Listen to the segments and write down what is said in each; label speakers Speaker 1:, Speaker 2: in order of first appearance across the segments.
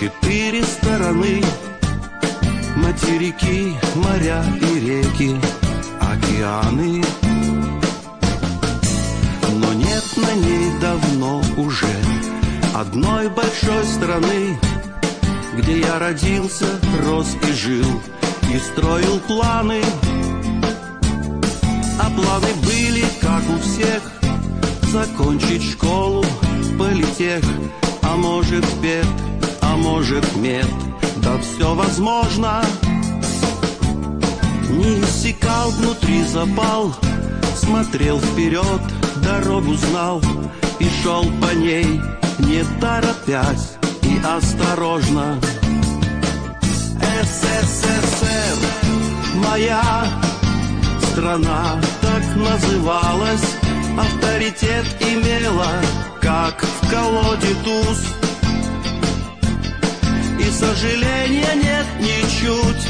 Speaker 1: четыре стороны. Материки, моря и реки, океаны. Но нет на ней давно уже Одной большой страны Где я родился, рос и жил И строил планы. А планы были, как у всех Закончить школу, политех А может пет, а может мед. Да все возможно. Не иссякал внутри запал Смотрел вперед, дорогу знал И шел по ней, не торопясь И осторожно. СССР, моя страна так называлась Авторитет имела, как в колоде туз. И сожаления нет ничуть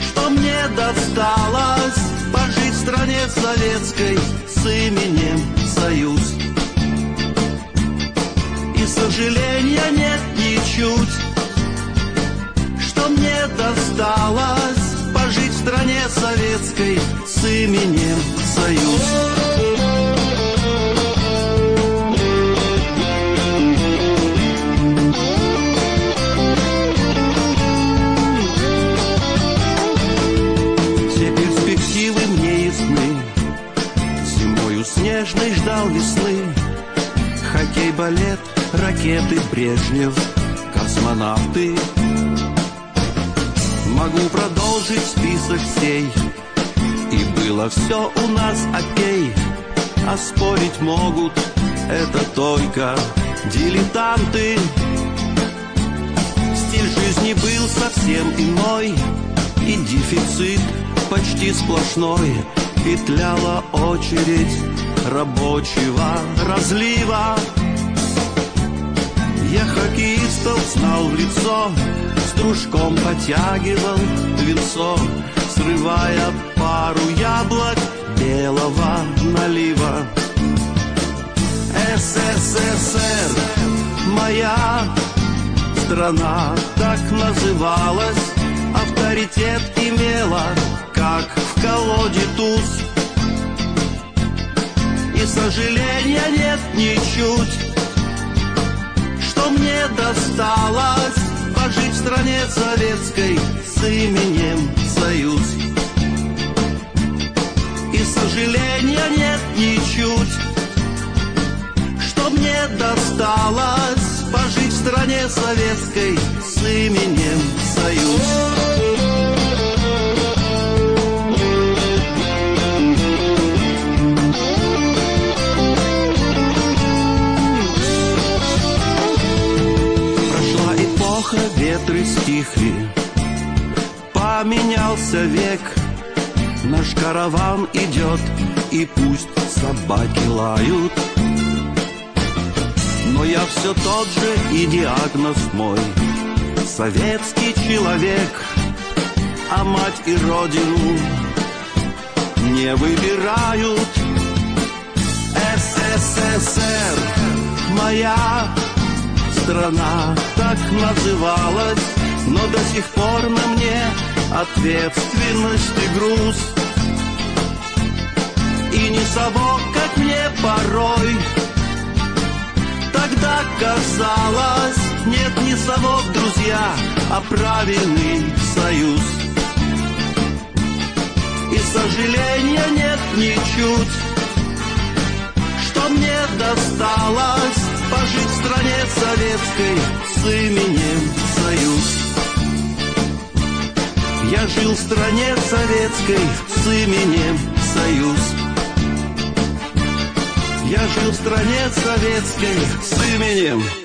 Speaker 1: Что мне досталось Пожить в стране советской С именем Союз И сожаления нет ничуть Что мне досталось Пожить в стране советской С именем Союз снежной ждал весны. Хоккей, балет, ракеты, Брежнев, космонавты. Могу продолжить список сей. И было все у нас окей. А спорить могут это только дилетанты. Стиль жизни был совсем иной. И дефицит почти сплошной. Петляла очередь рабочего разлива. Я хоккеистов знал в лицо С дружком потягивал венцо Срывая пару яблок белого налива. СССР, моя страна так называлась Авторитет имела, как в колоде туз и сожаления нет ничуть. Что мне досталось Пожить в стране советской С именем Союз И сожаления нет ничуть. Что мне досталось Пожить в стране советской С именем эпоха, ветры стихли. Поменялся век. Наш караван идет И пусть собаки лают. Но я все тот же и диагноз мой. Советский человек А мать и родину Не выбирают. СССР Моя страна так называлась Но до сих пор на мне ответственность и груз. И не совок, как мне порой Тогда казалось, нет не совок, друзья А правильный союз. И сожаления нет ничуть Что мне досталось советской с именем Союз Я жил в стране советской с именем Союз Я жил в стране советской с именем